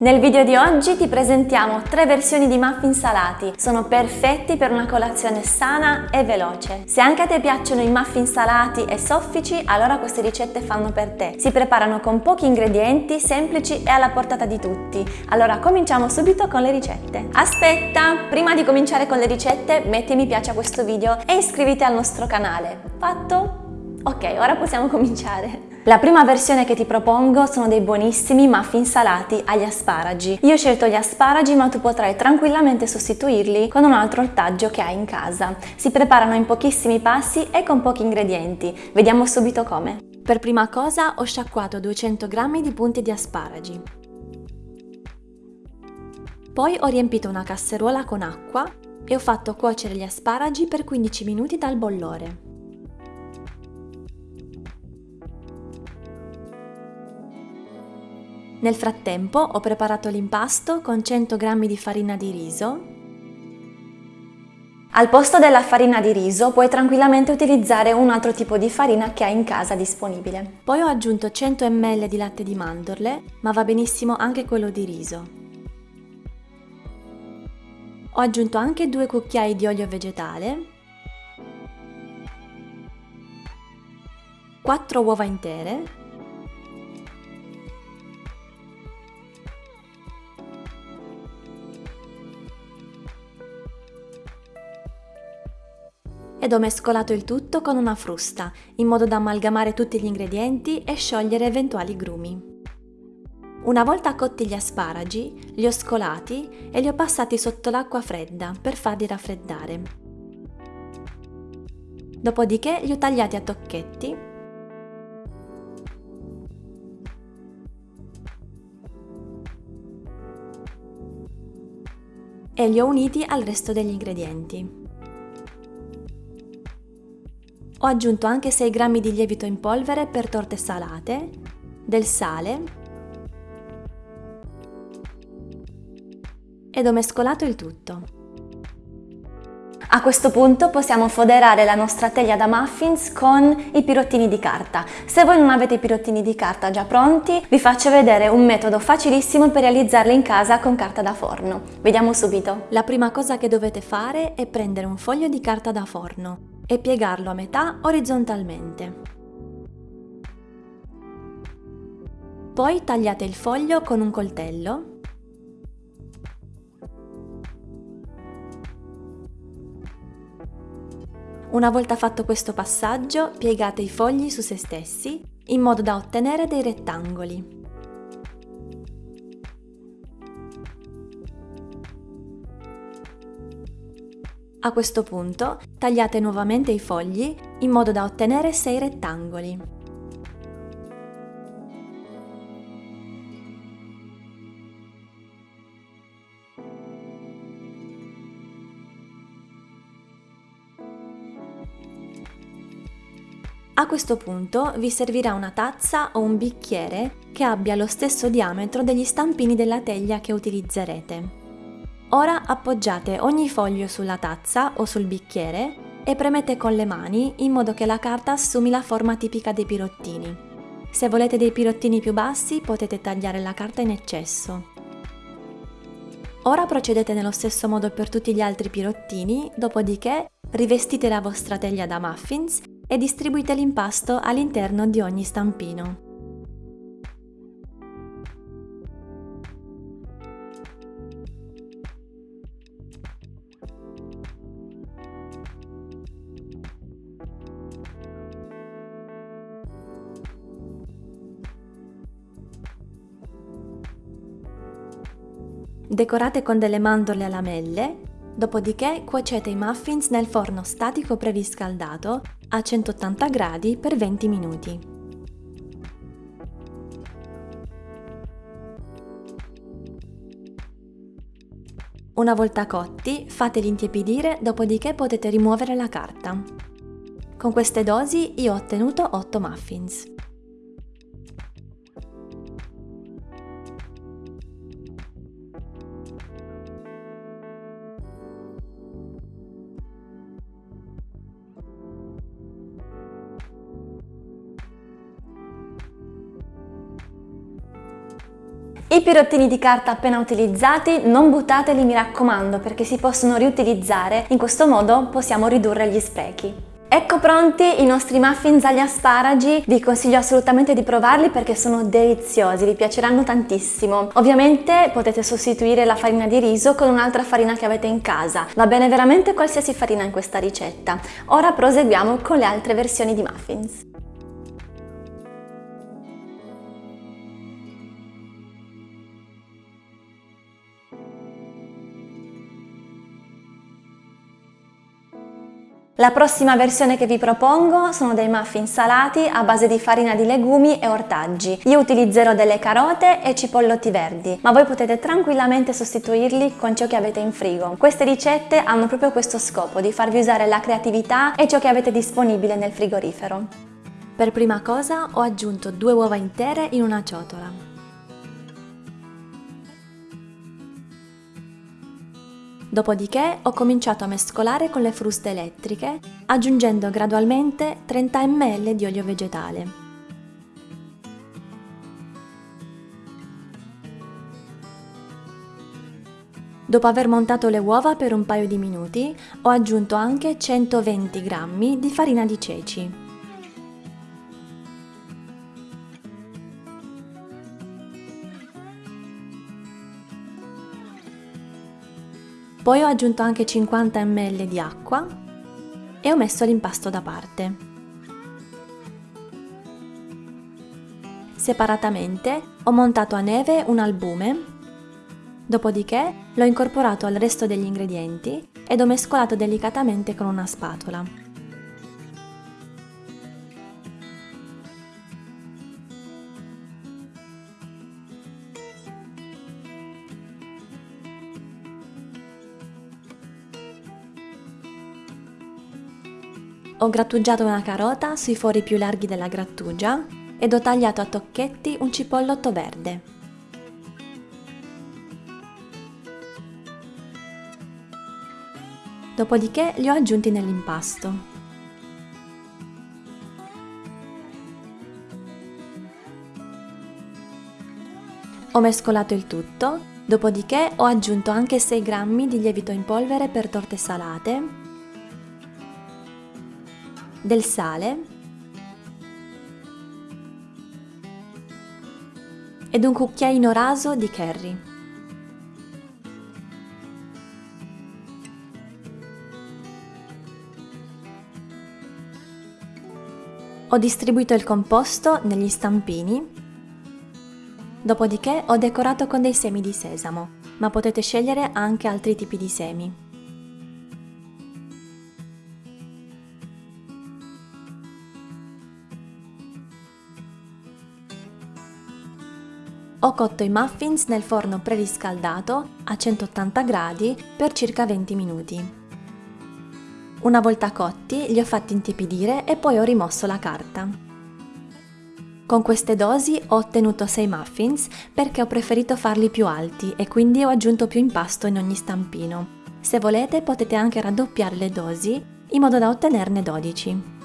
Nel video di oggi ti presentiamo tre versioni di muffin salati. Sono perfetti per una colazione sana e veloce. Se anche a te piacciono i muffin salati e soffici, allora queste ricette fanno per te. Si preparano con pochi ingredienti, semplici e alla portata di tutti. Allora cominciamo subito con le ricette. Aspetta! Prima di cominciare con le ricette, metti mi piace a questo video e iscriviti al nostro canale. Fatto? Ok, ora possiamo cominciare. La prima versione che ti propongo sono dei buonissimi muffin salati agli asparagi. Io ho scelto gli asparagi ma tu potrai tranquillamente sostituirli con un altro ortaggio che hai in casa. Si preparano in pochissimi passi e con pochi ingredienti. Vediamo subito come. Per prima cosa ho sciacquato 200 g di punti di asparagi. Poi ho riempito una casseruola con acqua e ho fatto cuocere gli asparagi per 15 minuti dal bollore. Nel frattempo ho preparato l'impasto con 100 g di farina di riso. Al posto della farina di riso puoi tranquillamente utilizzare un altro tipo di farina che hai in casa disponibile. Poi ho aggiunto 100 ml di latte di mandorle, ma va benissimo anche quello di riso. Ho aggiunto anche due cucchiai di olio vegetale, 4 uova intere ed ho mescolato il tutto con una frusta, in modo da amalgamare tutti gli ingredienti e sciogliere eventuali grumi. Una volta cotti gli asparagi, li ho scolati e li ho passati sotto l'acqua fredda per farli raffreddare. Dopodiché li ho tagliati a tocchetti e li ho uniti al resto degli ingredienti. Ho aggiunto anche 6 g di lievito in polvere per torte salate, del sale ed ho mescolato il tutto. A questo punto possiamo foderare la nostra teglia da muffins con i pirottini di carta. Se voi non avete i pirottini di carta già pronti, vi faccio vedere un metodo facilissimo per realizzarli in casa con carta da forno. Vediamo subito. La prima cosa che dovete fare è prendere un foglio di carta da forno e piegarlo a metà orizzontalmente. Poi tagliate il foglio con un coltello Una volta fatto questo passaggio, piegate i fogli su se stessi in modo da ottenere dei rettangoli. A questo punto tagliate nuovamente i fogli in modo da ottenere 6 rettangoli. A questo punto vi servirà una tazza o un bicchiere che abbia lo stesso diametro degli stampini della teglia che utilizzerete. Ora appoggiate ogni foglio sulla tazza o sul bicchiere e premete con le mani in modo che la carta assumi la forma tipica dei pirottini. Se volete dei pirottini più bassi potete tagliare la carta in eccesso. Ora procedete nello stesso modo per tutti gli altri pirottini, dopodiché rivestite la vostra teglia da muffins e distribuite l'impasto all'interno di ogni stampino. Decorate con delle mandorle a lamelle, dopodiché cuocete i muffins nel forno statico preriscaldato a 180 gradi per 20 minuti. Una volta cotti, fateli intiepidire, dopodiché potete rimuovere la carta. Con queste dosi io ho ottenuto 8 muffins. I pirottini di carta appena utilizzati non buttateli mi raccomando perché si possono riutilizzare, in questo modo possiamo ridurre gli sprechi. Ecco pronti i nostri muffins agli asparagi, vi consiglio assolutamente di provarli perché sono deliziosi, vi piaceranno tantissimo. Ovviamente potete sostituire la farina di riso con un'altra farina che avete in casa, va bene veramente qualsiasi farina in questa ricetta. Ora proseguiamo con le altre versioni di muffins. La prossima versione che vi propongo sono dei muffin salati a base di farina di legumi e ortaggi. Io utilizzerò delle carote e cipollotti verdi, ma voi potete tranquillamente sostituirli con ciò che avete in frigo. Queste ricette hanno proprio questo scopo, di farvi usare la creatività e ciò che avete disponibile nel frigorifero. Per prima cosa ho aggiunto due uova intere in una ciotola. Dopodiché ho cominciato a mescolare con le fruste elettriche, aggiungendo gradualmente 30 ml di olio vegetale. Dopo aver montato le uova per un paio di minuti, ho aggiunto anche 120 g di farina di ceci. Poi ho aggiunto anche 50 ml di acqua e ho messo l'impasto da parte. Separatamente ho montato a neve un albume, dopodiché l'ho incorporato al resto degli ingredienti ed ho mescolato delicatamente con una spatola. Ho grattugiato una carota sui fori più larghi della grattugia ed ho tagliato a tocchetti un cipollotto verde. Dopodiché li ho aggiunti nell'impasto. Ho mescolato il tutto, dopodiché ho aggiunto anche 6 g di lievito in polvere per torte salate del sale ed un cucchiaino raso di curry. Ho distribuito il composto negli stampini, dopodiché ho decorato con dei semi di sesamo, ma potete scegliere anche altri tipi di semi. Ho cotto i muffins nel forno preriscaldato a 180 gradi per circa 20 minuti. Una volta cotti li ho fatti intiepidire e poi ho rimosso la carta. Con queste dosi ho ottenuto 6 muffins perché ho preferito farli più alti e quindi ho aggiunto più impasto in ogni stampino. Se volete potete anche raddoppiare le dosi in modo da ottenerne 12.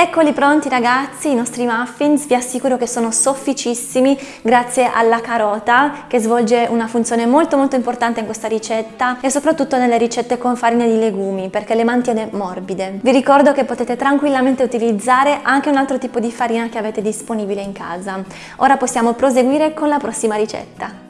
Eccoli pronti ragazzi, i nostri muffins, vi assicuro che sono sofficissimi grazie alla carota che svolge una funzione molto molto importante in questa ricetta e soprattutto nelle ricette con farina di legumi perché le mantiene morbide. Vi ricordo che potete tranquillamente utilizzare anche un altro tipo di farina che avete disponibile in casa. Ora possiamo proseguire con la prossima ricetta.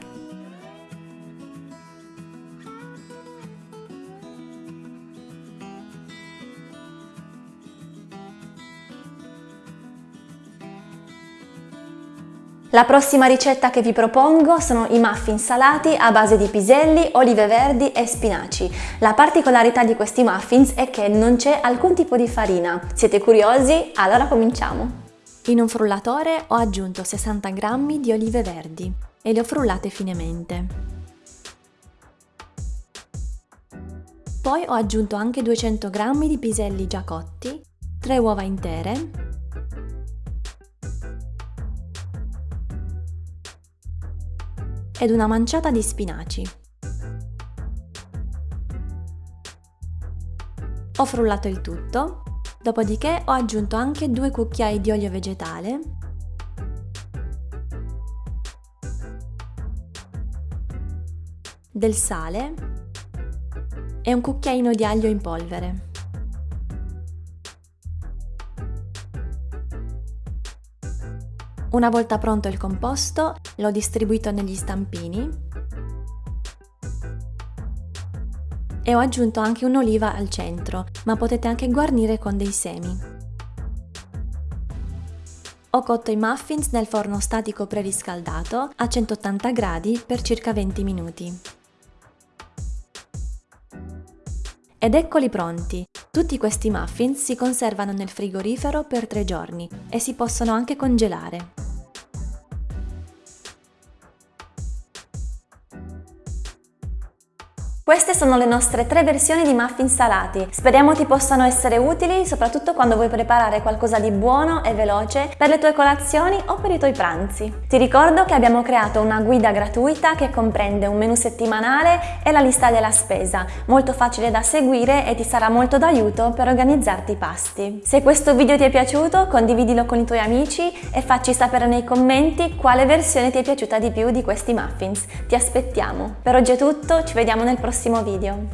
La prossima ricetta che vi propongo sono i muffin salati a base di piselli, olive verdi e spinaci. La particolarità di questi muffins è che non c'è alcun tipo di farina. Siete curiosi? Allora cominciamo! In un frullatore ho aggiunto 60 g di olive verdi e le ho frullate finemente. Poi ho aggiunto anche 200 g di piselli già cotti, 3 uova intere ed una manciata di spinaci. Ho frullato il tutto, dopodiché ho aggiunto anche due cucchiai di olio vegetale del sale e un cucchiaino di aglio in polvere. Una volta pronto il composto, l'ho distribuito negli stampini e ho aggiunto anche un'oliva al centro, ma potete anche guarnire con dei semi. Ho cotto i muffins nel forno statico preriscaldato a 180 gradi per circa 20 minuti. Ed eccoli pronti! Tutti questi muffins si conservano nel frigorifero per 3 giorni e si possono anche congelare. Queste sono le nostre tre versioni di muffin salati. Speriamo ti possano essere utili, soprattutto quando vuoi preparare qualcosa di buono e veloce per le tue colazioni o per i tuoi pranzi. Ti ricordo che abbiamo creato una guida gratuita che comprende un menu settimanale e la lista della spesa, molto facile da seguire e ti sarà molto d'aiuto per organizzarti i pasti. Se questo video ti è piaciuto, condividilo con i tuoi amici e facci sapere nei commenti quale versione ti è piaciuta di più di questi muffins. Ti aspettiamo. Per oggi è tutto, ci vediamo nel prossimo prossimo video.